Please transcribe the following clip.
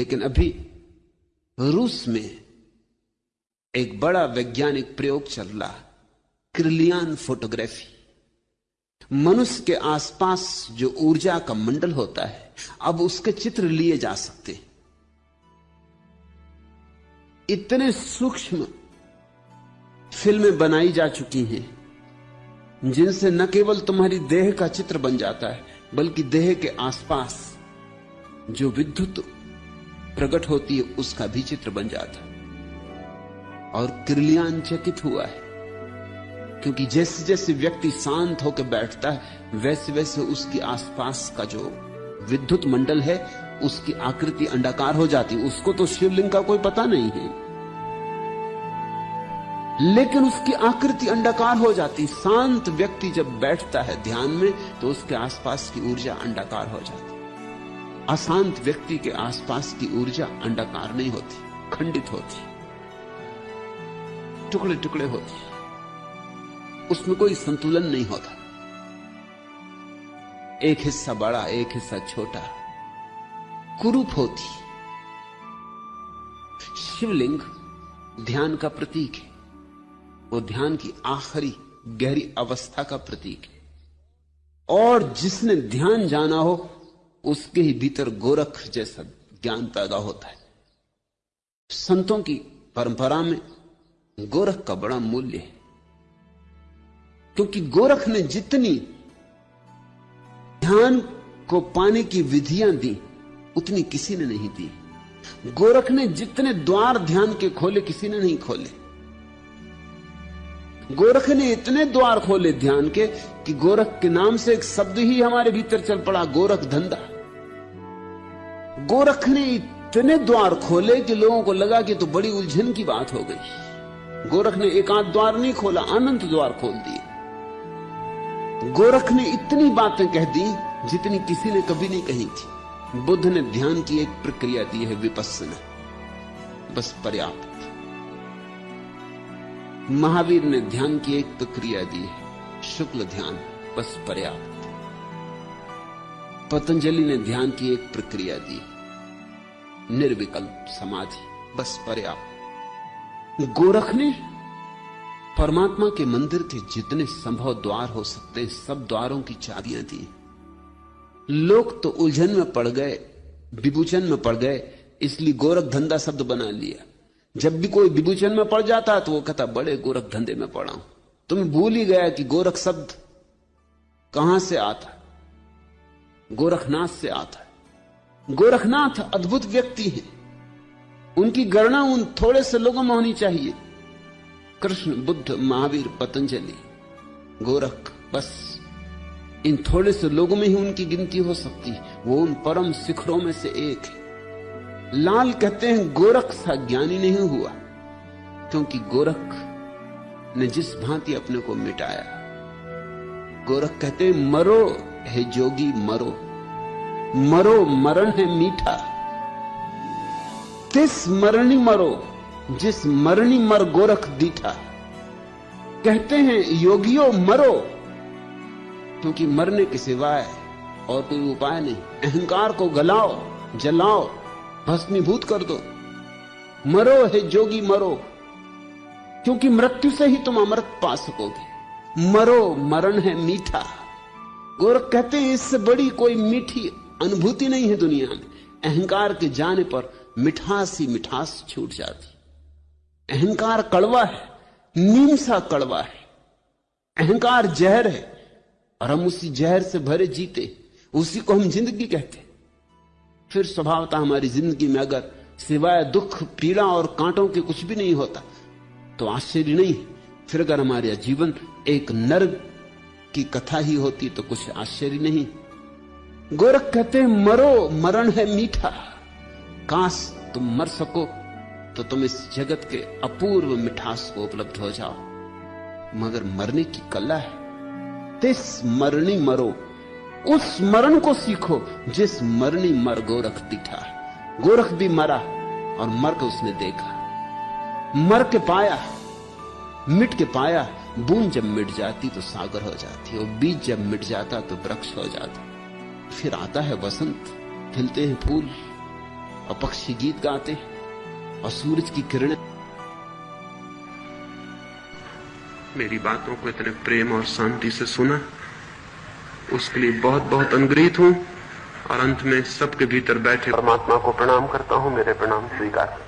लेकिन अभी रूस में एक बड़ा वैज्ञानिक प्रयोग चल रहा क्रिलियान फोटोग्राफी। मनुष्य के आसपास जो ऊर्जा का मंडल होता है, अब उसके चित्र लिए जा सकते इतने सूक्ष्म फ़िल्में बनाई जा चुकी हैं, जिनसे न केवल तुम्हारी देह का चित्र बन जाता है, बल्कि देह के आसपास जो विद्युत प्रकट होती है, उसका भी चित्र बन जाता और किरलियान चकित हुआ है, क्योंकि जैसे जैसे व्यक्ति शांत होकर बैठता है, वैसे वैसे उसके आसपास का जो विद्युत मंडल है, उसकी आकृति अंडाकार हो जाती उसको तो शिवलिंग का कोई पता नहीं है। लेकिन उसकी आकृति अंडाकार हो जाती शांत व्यक्ति जब बैठता है ध्यान में तो उसके आसपास की ऊर्जा अंडाकार हो जाती अशांत व्यक्ति के आसपास की ऊर्जा अंडाकार नहीं होती, खंडित होती टुकड़े टुकड़े होती। उसमें कोई संतुलन नहीं होता। एक हिस्सा बड़ा, एक हिस्सा छोटा, कुरूप होती। शिवलिंग ध्यान का प्रतीक है। वो ध्यान की आखिरी गहरी अवस्था का प्रतीक है। और जिसने ध्यान जाना हो उसके ही भीतर गोरख जैसा ज्ञान पैदा होता है। संतों की परंपरा में गोरख का बड़ा मूल्य है। क्योंकि गोरख ने जितनी ध्यान को पाने की विधियाँ दी, उतनी किसी ने नहीं दी। गोरख ने जितने द्वार ध्यान के खोले, किसी ने नहीं खोले। गोरख ने इतने द्वार खोले ध्यान के कि गोरख के नाम से एक शब्द ही हमारे भीतर चल पड़ा, गोरख धंधा। गोरख ने इतने द्वार खोले कि लोगों को लगा कि तो बड़ी उलझन की बात हो गई। गोरख ने एक द्वार नहीं खोला, अनंत द्वार खोल दिए। गोरख ने इतनी बातें कह दी जितनी किसी ने कभी नहीं कही थी। बुद्ध ने ध्यान की एक प्रक्रिया दी है विपස්සना बस पर्याप्त। महावीर ने ध्यान की एक प्रक्रिया दी है। शुक्ल ध्यान, बस पर्याप्त। पतंजलि ने ध्यान की एक प्रक्रिया दी। निर्विकल्प समाधि। बस पर्याप्त गोरख ने परमात्मा के मंदिर के जितने संभव द्वार हो सकते, सब द्वारों की चाबियाँ दी। लोग तो उलझन में पड़ गए विभूचन में पड़ गए, इसलिए गोरख धंधा शब्द बना लिया। जब भी कोई विभूचन में पड़ जाता तो वो कहता, बड़े गोरख धंधे में पड़ा हूँ। तुम्हें भूल ही गया कि गोरख शब्द कहाँ से आता? गोरखनाथ से आता है। गोरखनाथ अद्भुत व्यक्ति है। उनकी गणना उन थोड़े से लोगों में होनी चाहिए। कृष्ण, बुद्ध, महावीर, पतंजलि, गोरख, बस। इन थोड़े से लोगों में ही उनकी गिनती हो सकती है। वो उन परम शिखरों में से एक है। लाल कहते हैं, गोरख सा ज्ञानी नहीं हुआ, क्योंकि गोरख ने जिस भांति अपने को मिटाया। गोरख कहते हैं, मरो है जोगी, मरो। मरो, मरण है मीठा। तिस मरणी मरो, जिस मरणी मर गोरख दीठा? कहते हैं, योगियों, मरो। क्योंकि मरने के सिवाय और कोई उपाय नहीं। अहंकार को गलाओ, जलाओ, भस्मीभूत कर दो। मरो है जोगी, मरो। क्योंकि मृत्यु से ही तुम अमृत पा सकोगे। मरो, मरण है मीठा। गोरख कहते हैं, इससे बड़ी कोई मीठी अनुभूति नहीं है दुनिया में। अहंकार के जाने पर मिठास ही मिठास छूट जाती। अहंकार कड़वा है नीम सा कड़वा है। अहंकार जहर है, और हम उसी जहर से भरे जीते। उसी को हम ज़िंदगी कहते फिर स्वभावता हमारी ज़िंदगी में अगर सिवाय दुख, पीड़ा और कांटों के कुछ भी नहीं होता तो आश्चर्य नहीं फिर अगर हमारे जीवन एक नर्क की कथा ही होती तो कुछ आश्चर्य नहीं। गोरख कहते मरो, मरण है मीठा। काश तुम मर सको तो तुम इस जगत के अपूर्व मिठास को उपलब्ध हो जाओ। मगर मरने की कला है। तिस मरणी मरो, उस मरण को सीखो, जिस मरनी मर गोरख दिखा गोरख भी मरा और मर के उसने देखा। मर के पाया, मिट के पाया बूंद जब मिट जाती तो सागर हो जाती और बीज जब मिट जाता तो वृक्ष हो जाता। फिर आता है वसंत, खिलते हैं फूल और पक्षी गीत गाते हैं और सूरज की किरणें। मेरी बातों को इतने प्रेम और शांति से सुना। उसके लिए बहुत बहुत अनुग्रहित हूँ और अंत में सबके भीतर बैठे परमात्मा को प्रणाम करता हूँ, मेरे प्रणाम स्वीकार।